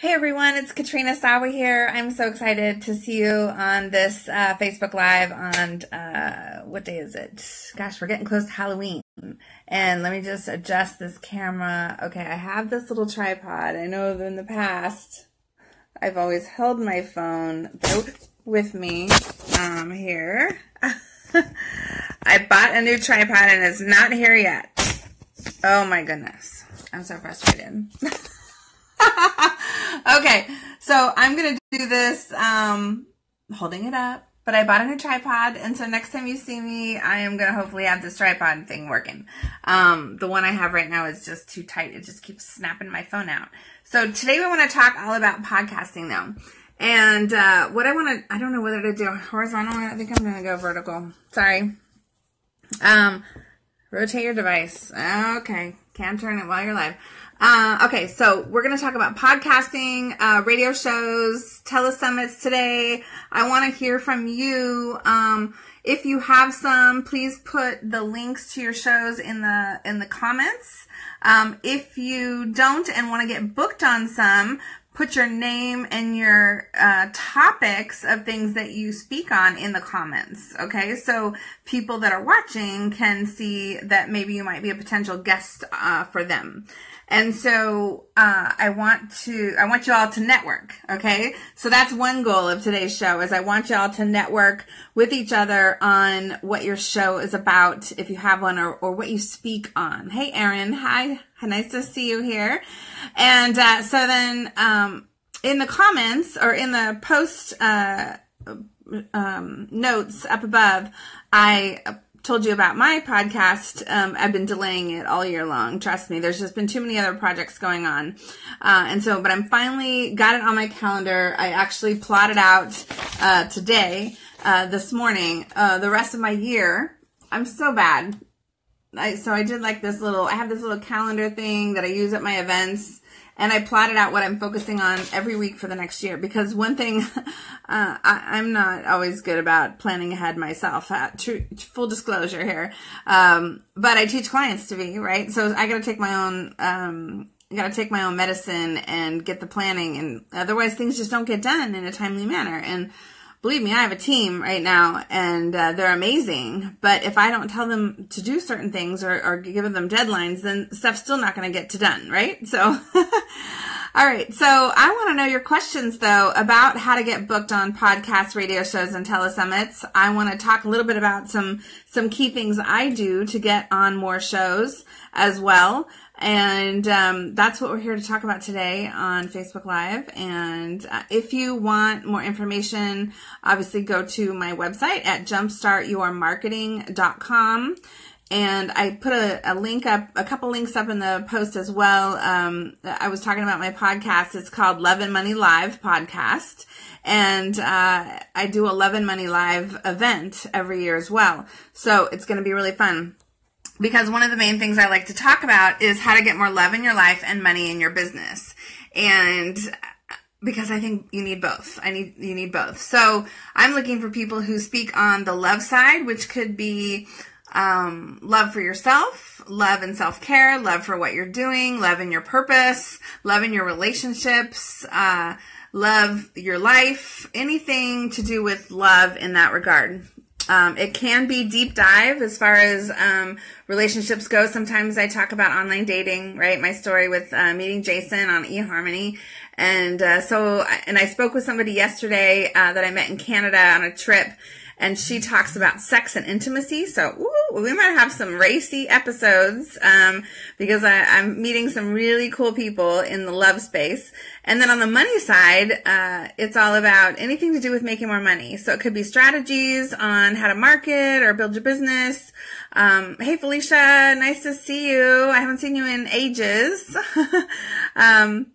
Hey everyone, it's Katrina Sawa here. I'm so excited to see you on this uh, Facebook Live on uh, what day is it? Gosh, we're getting close to Halloween. And let me just adjust this camera. Okay, I have this little tripod. I know in the past I've always held my phone with me um, here. I bought a new tripod and it's not here yet. Oh my goodness. I'm so frustrated. okay, so I'm gonna do this um, holding it up, but I bought a new tripod, and so next time you see me, I am gonna hopefully have this tripod thing working. Um, the one I have right now is just too tight; it just keeps snapping my phone out. So today we want to talk all about podcasting though. And uh, what I want to, I don't know whether to do horizontal. I think I'm going to go vertical. Sorry. Um, rotate your device. Okay. Can't turn it while you're live. Uh, okay, so we're going to talk about podcasting, uh, radio shows, telesummits today. I want to hear from you. Um, if you have some, please put the links to your shows in the in the comments. Um, if you don't and want to get booked on some, put your name and your uh, topics of things that you speak on in the comments. Okay, so people that are watching can see that maybe you might be a potential guest uh, for them. And so uh, I want to I want you all to network. Okay, so that's one goal of today's show is I want you all to network with each other on what your show is about, if you have one, or or what you speak on. Hey, Erin, hi, nice to see you here. And uh, so then um, in the comments or in the post uh, um, notes up above, I told you about my podcast, um, I've been delaying it all year long. Trust me, there's just been too many other projects going on. Uh, and so, but I'm finally got it on my calendar. I actually plotted out, uh, today, uh, this morning, uh, the rest of my year. I'm so bad. I, so I did like this little, I have this little calendar thing that I use at my events and I plotted out what I'm focusing on every week for the next year because one thing uh, I, am not always good about planning ahead myself. Uh, true, full disclosure here, um, but I teach clients to be right, so I got to take my own. Um, got to take my own medicine and get the planning, and otherwise things just don't get done in a timely manner. And believe me, I have a team right now and uh, they're amazing. But if I don't tell them to do certain things or, or give them deadlines, then stuff's still not going to get to done, right? So, all right. So I want to know your questions though about how to get booked on podcasts, radio shows, and telesummits. I want to talk a little bit about some, some key things I do to get on more shows as well. And um, that's what we're here to talk about today on Facebook Live. And uh, if you want more information, obviously go to my website at jumpstartyourmarketing.com. And I put a, a, link up, a couple links up in the post as well. Um, I was talking about my podcast. It's called Love and Money Live Podcast. And uh, I do a Love and Money Live event every year as well. So it's going to be really fun because one of the main things I like to talk about is how to get more love in your life and money in your business. And because I think you need both. I need you need both. So I'm looking for people who speak on the love side, which could be um, love for yourself, love and self care, love for what you're doing, love in your purpose, love in your relationships, uh, love your life, anything to do with love in that regard. Um, it can be deep dive as far as um, relationships go. Sometimes I talk about online dating, right? My story with uh, meeting Jason on eHarmony. And uh, so, and I spoke with somebody yesterday uh, that I met in Canada on a trip and she talks about sex and intimacy. So ooh, we might have some racy episodes um, because I, am meeting some really cool people in the love space. And then on the money side, uh, it's all about anything to do with making more money. So it could be strategies on how to market or build your business. Um, hey Felicia, nice to see you. I haven't seen you in ages. um,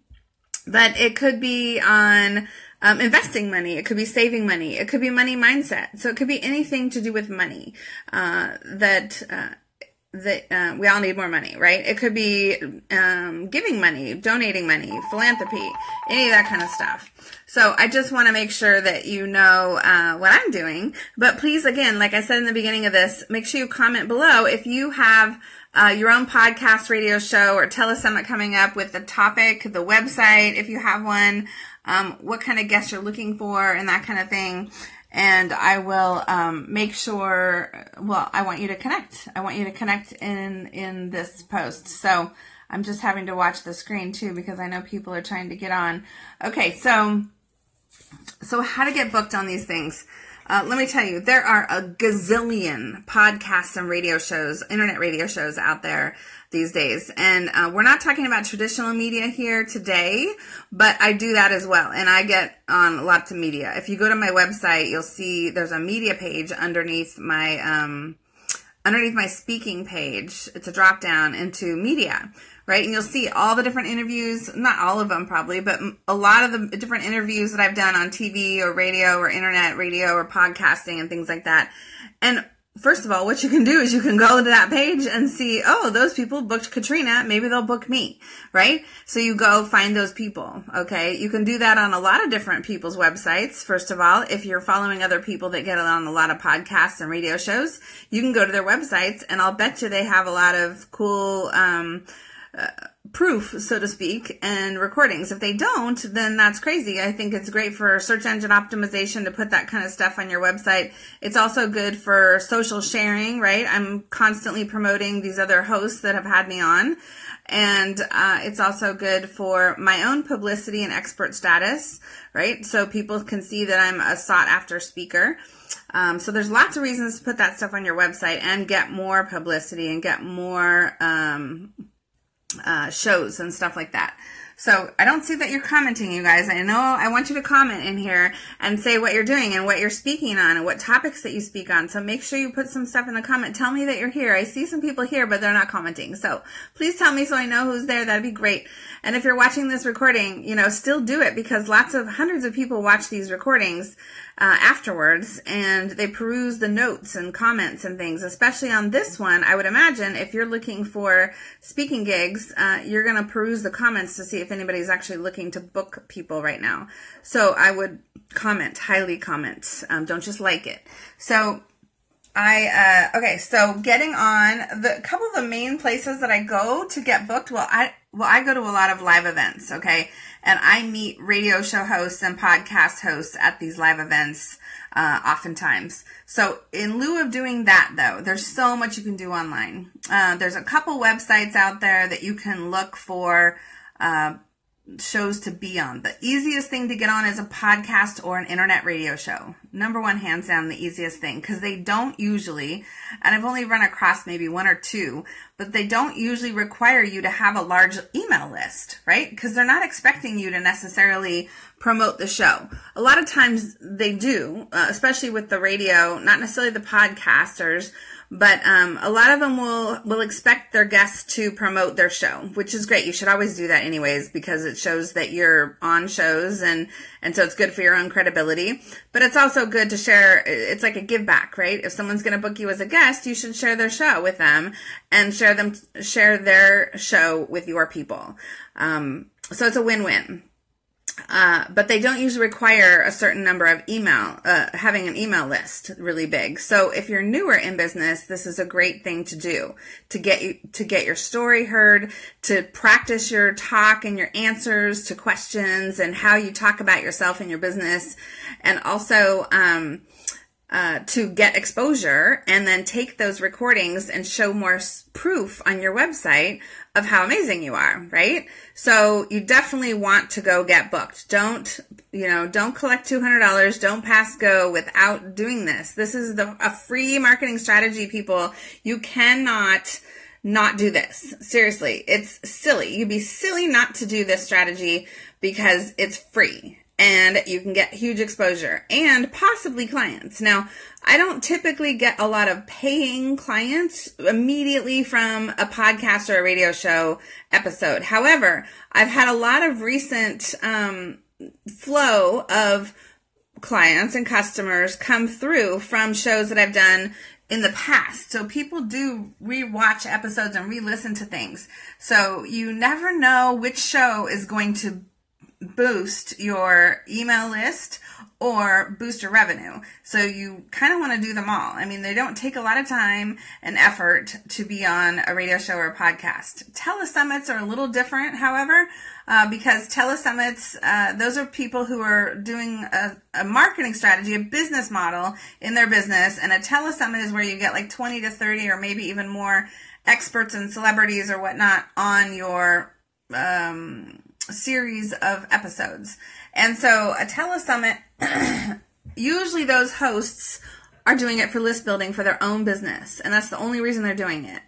but it could be on um, investing money. It could be saving money. It could be money mindset. So it could be anything to do with money uh, that uh, that uh, we all need more money, right? It could be um, giving money, donating money, philanthropy, any of that kind of stuff. So I just want to make sure that you know uh, what I'm doing. But please, again, like I said in the beginning of this, make sure you comment below if you have uh, your own podcast, radio show, or telesummit coming up with the topic, the website, if you have one, um, what kind of guests you're looking for, and that kind of thing and I will um, make sure. Well, I want you to connect. I want you to connect in in this post. So I'm just having to watch the screen too because I know people are trying to get on. Okay, so so how to get booked on these things? Uh, let me tell you, there are a gazillion podcasts and radio shows, internet radio shows out there these days. And uh, we're not talking about traditional media here today, but I do that as well. And I get on lots of media. If you go to my website, you'll see there's a media page underneath my um, underneath my speaking page. It's a drop down into media right? And you'll see all the different interviews, not all of them probably, but a lot of the different interviews that I've done on TV or radio or internet radio or podcasting and things like that. And first of all, what you can do is you can go to that page and see, oh, those people booked Katrina. Maybe they'll book me, right? So you go find those people. Okay. You can do that on a lot of different people's websites. First of all, if you're following other people that get on a lot of podcasts and radio shows, you can go to their websites and I'll bet you they have a lot of cool, um, proof, so to speak, and recordings. If they don't, then that's crazy. I think it's great for search engine optimization to put that kind of stuff on your website. It's also good for social sharing, right? I'm constantly promoting these other hosts that have had me on. And uh, it's also good for my own publicity and expert status, right? So people can see that I'm a sought after speaker. Um, so there's lots of reasons to put that stuff on your website and get more publicity and get more um, uh, shows and stuff like that. So I don't see that you're commenting, you guys. I know I want you to comment in here and say what you're doing and what you're speaking on and what topics that you speak on. So make sure you put some stuff in the comment. Tell me that you're here. I see some people here, but they're not commenting. So please tell me so I know who's there. That'd be great. And if you're watching this recording, you know, still do it because lots of hundreds of people watch these recordings uh, afterwards and they peruse the notes and comments and things, especially on this one. I would imagine if you're looking for speaking gigs, uh, you're going to peruse the comments to see if anybody's actually looking to book people right now. So I would comment, highly comment. Um, don't just like it. So I, uh, okay, so getting on the couple of the main places that I go to get booked. Well, I, well, I go to a lot of live events, okay? And I meet radio show hosts and podcast hosts at these live events uh, oftentimes. So in lieu of doing that, though, there's so much you can do online. Uh, there's a couple websites out there that you can look for uh, shows to be on. The easiest thing to get on is a podcast or an internet radio show. Number one, hands down, the easiest thing because they don't usually, and I've only run across maybe one or two, but they don't usually require you to have a large email list, right? Because they're not expecting you to necessarily promote the show. A lot of times they do, uh, especially with the radio, not necessarily the podcasters, but um, a lot of them will will expect their guests to promote their show, which is great. You should always do that anyways because it shows that you're on shows and and so it's good for your own credibility. But it's also good to share. It's like a give back, right? If someone's going to book you as a guest, you should share their show with them and share them share their show with your people. Um, so it's a win win. Uh, but they don't usually require a certain number of email, uh, having an email list really big. So if you're newer in business, this is a great thing to do to get you, to get your story heard, to practice your talk and your answers to questions and how you talk about yourself and your business. And also, um, uh, to get exposure and then take those recordings and show more proof on your website of how amazing you are, right? So you definitely want to go get booked. Don't, you know, don't collect $200. Don't pass go without doing this. This is the, a free marketing strategy, people. You cannot not do this. Seriously, it's silly. You'd be silly not to do this strategy because it's free and you can get huge exposure and possibly clients. Now, I don't typically get a lot of paying clients immediately from a podcast or a radio show episode. However, I've had a lot of recent um, flow of clients and customers come through from shows that I've done in the past. So people do rewatch episodes and re-listen to things. So you never know which show is going to boost your email list or boost your revenue. So you kind of want to do them all. I mean, they don't take a lot of time and effort to be on a radio show or a podcast. Telesummits are a little different, however, uh, because telesummits, uh, those are people who are doing a, a, marketing strategy, a business model in their business. And a telesummit is where you get like 20 to 30 or maybe even more experts and celebrities or whatnot on your um, series of episodes. And so a telesummit, usually those hosts are doing it for list building for their own business. And that's the only reason they're doing it.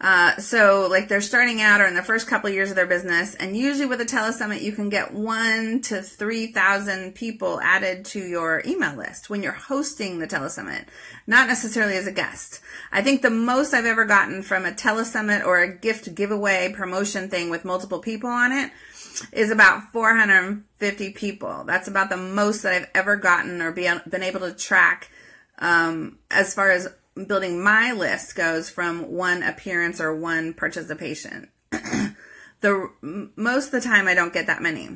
Uh, so like they're starting out or in the first couple of years of their business. And usually with a telesummit, you can get one to 3,000 people added to your email list when you're hosting the telesummit, not necessarily as a guest. I think the most I've ever gotten from a telesummit or a gift giveaway promotion thing with multiple people on it is about 450 people. That's about the most that I've ever gotten or be, been able to track um, as far as building my list goes from one appearance or one participation. the most of the time I don't get that many.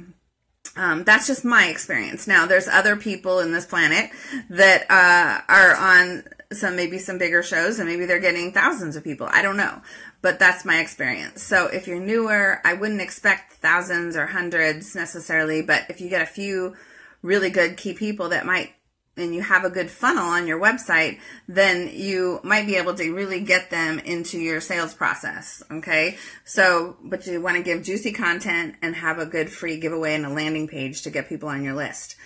Um, that's just my experience. Now, there's other people in this planet that uh, are on some maybe some bigger shows, and maybe they're getting thousands of people. I don't know, but that's my experience. So if you're newer, I wouldn't expect thousands or hundreds necessarily, but if you get a few really good key people that might and you have a good funnel on your website, then you might be able to really get them into your sales process. Okay. So, but you want to give juicy content and have a good free giveaway and a landing page to get people on your list.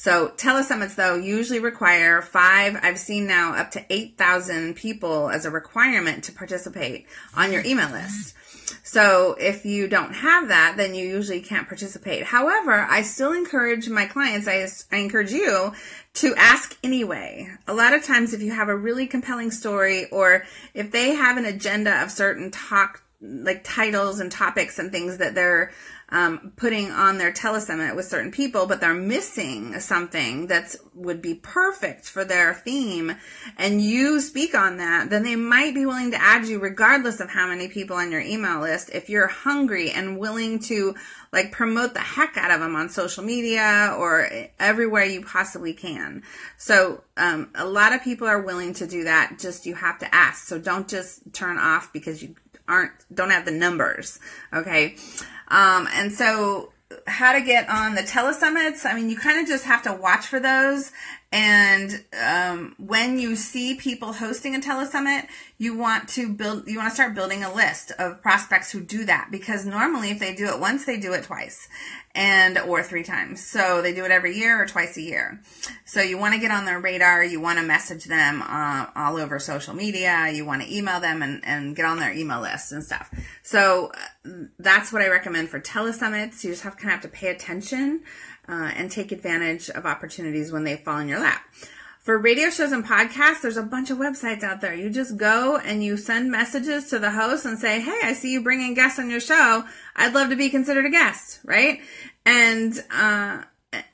So telesummits though usually require five, I've seen now up to 8,000 people as a requirement to participate on your email list. So if you don't have that, then you usually can't participate. However, I still encourage my clients, I, I encourage you to ask anyway. A lot of times if you have a really compelling story or if they have an agenda of certain talk, like titles and topics and things that they're um, putting on their telesummit with certain people, but they're missing something that would be perfect for their theme, and you speak on that, then they might be willing to add you regardless of how many people on your email list if you're hungry and willing to like promote the heck out of them on social media or everywhere you possibly can. So um, a lot of people are willing to do that. Just you have to ask. So don't just turn off because you aren't don't have the numbers. Okay. Um, and so how to get on the telesummits. I mean, you kind of just have to watch for those. And um, when you see people hosting a telesummit, you want to build, you want to start building a list of prospects who do that because normally if they do it once, they do it twice and or three times. So they do it every year or twice a year. So you want to get on their radar. You want to message them uh, all over social media. You want to email them and, and get on their email list and stuff. So uh, that's what I recommend for telesummits. You just have kind of have to pay attention uh, and take advantage of opportunities when they fall in your lap. For radio shows and podcasts, there's a bunch of websites out there. You just go and you send messages to the host and say, Hey, I see you bringing guests on your show. I'd love to be considered a guest, right? And, uh,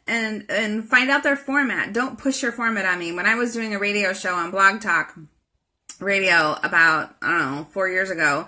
and, and find out their format. Don't push your format on me. When I was doing a radio show on Blog Talk Radio about, I don't know, four years ago,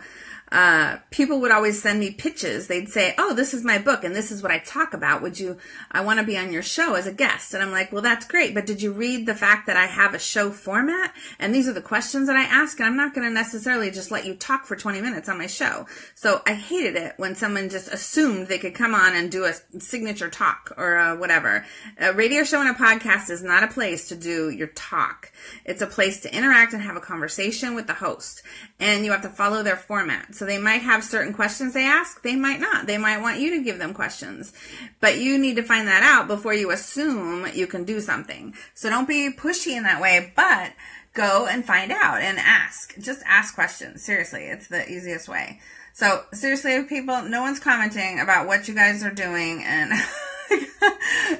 uh, people would always send me pitches. They'd say, "Oh, this is my book, and this is what I talk about. Would you? I want to be on your show as a guest." And I'm like, "Well, that's great, but did you read the fact that I have a show format, and these are the questions that I ask, and I'm not going to necessarily just let you talk for 20 minutes on my show." So I hated it when someone just assumed they could come on and do a signature talk or whatever. A radio show and a podcast is not a place to do your talk. It's a place to interact and have a conversation with the host, and you have to follow their format. So they might have certain questions they ask. They might not. They might want you to give them questions. But you need to find that out before you assume you can do something. So don't be pushy in that way, but go and find out and ask. Just ask questions. Seriously, it's the easiest way. So seriously, people, no one's commenting about what you guys are doing and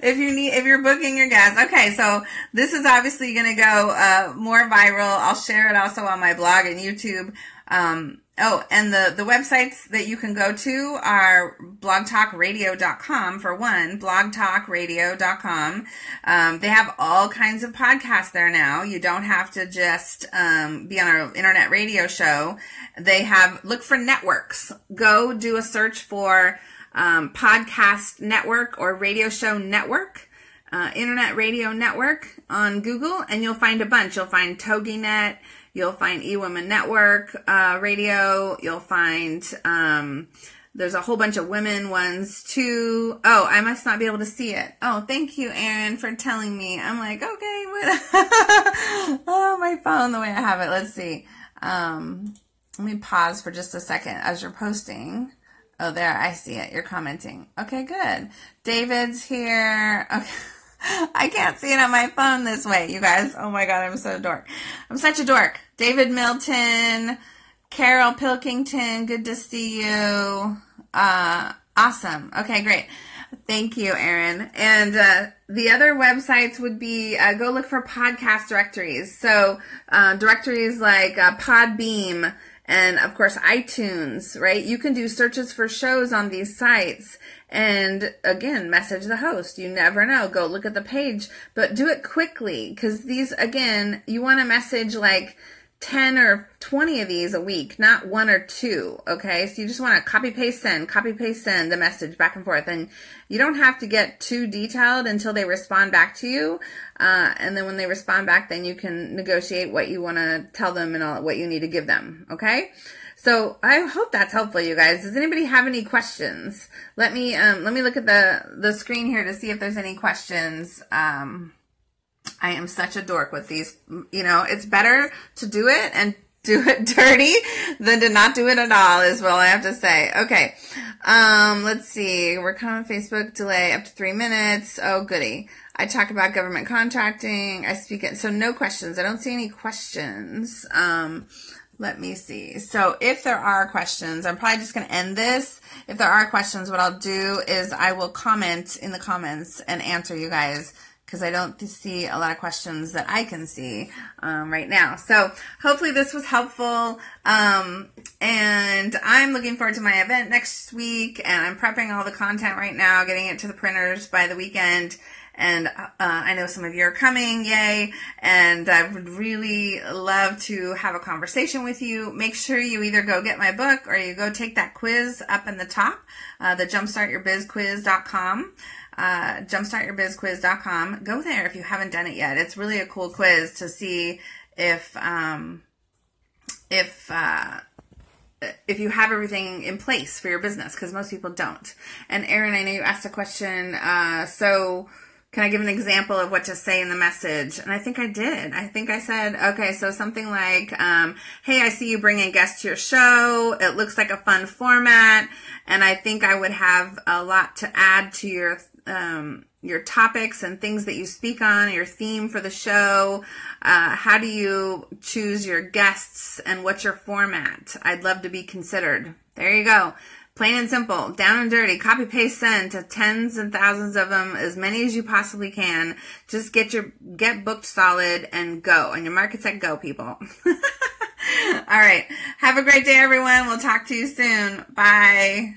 if you need, if you're booking your guests. Okay. So this is obviously going to go, uh, more viral. I'll share it also on my blog and YouTube. Um, oh, and the, the websites that you can go to are blogtalkradio.com for one, blogtalkradio.com. Um, they have all kinds of podcasts there now. You don't have to just um, be on an internet radio show. They have, look for networks. Go do a search for um, podcast network or radio show network. Uh, internet radio network on Google, and you'll find a bunch. You'll find TogiNet, You'll find eWomen Network uh, radio. You'll find um, there's a whole bunch of women ones too. Oh, I must not be able to see it. Oh, thank you, Aaron, for telling me. I'm like, okay, what? oh, my phone, the way I have it. Let's see. Um, let me pause for just a second as you're posting. Oh, there, I see it. You're commenting. Okay, good. David's here. Okay. I can't see it on my phone this way, you guys. Oh my god, I'm so dork. I'm such a dork. David Milton, Carol Pilkington, good to see you. Uh, awesome. Okay, great. Thank you, Aaron. And uh, the other websites would be uh, go look for podcast directories. So uh, directories like uh, Podbean and of course iTunes, right? You can do searches for shows on these sites and again, message the host. You never know. Go look at the page, but do it quickly because these, again, you want to message like 10 or 20 of these a week, not one or two. Okay. So you just want to copy paste send, copy paste send the message back and forth. And you don't have to get too detailed until they respond back to you. Uh, and then when they respond back, then you can negotiate what you want to tell them and all, what you need to give them. Okay. So I hope that's helpful, you guys. Does anybody have any questions? Let me um, let me look at the the screen here to see if there's any questions. Um, I am such a dork with these. You know, it's better to do it and do it dirty than to not do it at all is what I have to say. Okay. Um, let's see. We're coming Facebook delay up to three minutes. Oh, goody. I talk about government contracting. I speak it. So no questions. I don't see any questions. Um, let me see. So if there are questions, I'm probably just going to end this. If there are questions, what I'll do is I will comment in the comments and answer you guys because I don't see a lot of questions that I can see um, right now. So hopefully this was helpful. Um, and I'm looking forward to my event next week and I'm prepping all the content right now, getting it to the printers by the weekend and uh, I know some of you are coming, yay! And I would really love to have a conversation with you. Make sure you either go get my book or you go take that quiz up in the top, uh, the jumpstartyourbizquiz.com. Uh, jumpstartyourbizquiz.com. Go there if you haven't done it yet. It's really a cool quiz to see if um, if uh, if you have everything in place for your business because most people don't. And Aaron, I know you asked a question. Uh, so can I give an example of what to say in the message? And I think I did. I think I said, okay, so something like, um, hey, I see you bringing guests to your show. It looks like a fun format. And I think I would have a lot to add to your, um, your topics and things that you speak on, your theme for the show. Uh, how do you choose your guests and what's your format? I'd love to be considered. There you go. Plain and simple, down and dirty, copy paste send to tens and thousands of them, as many as you possibly can. Just get your, get booked solid and go. And your market's at go, people. All right. Have a great day, everyone. We'll talk to you soon. Bye.